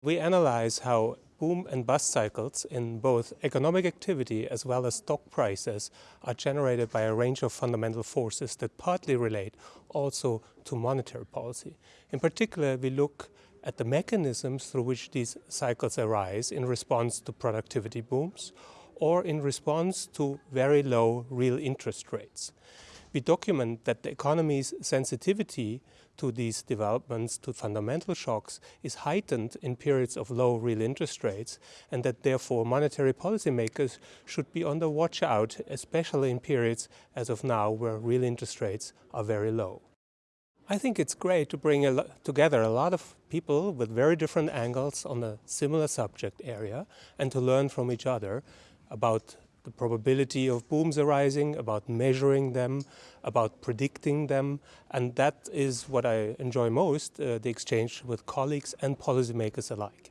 We analyze how boom and bust cycles in both economic activity as well as stock prices are generated by a range of fundamental forces that partly relate also to monetary policy. In particular, we look at the mechanisms through which these cycles arise in response to productivity booms or in response to very low real interest rates. We document that the economy's sensitivity to these developments, to fundamental shocks, is heightened in periods of low real interest rates and that therefore monetary policymakers should be on the watch out, especially in periods as of now where real interest rates are very low. I think it's great to bring a together a lot of people with very different angles on a similar subject area and to learn from each other about the probability of booms arising, about measuring them, about predicting them. And that is what I enjoy most, uh, the exchange with colleagues and policymakers alike.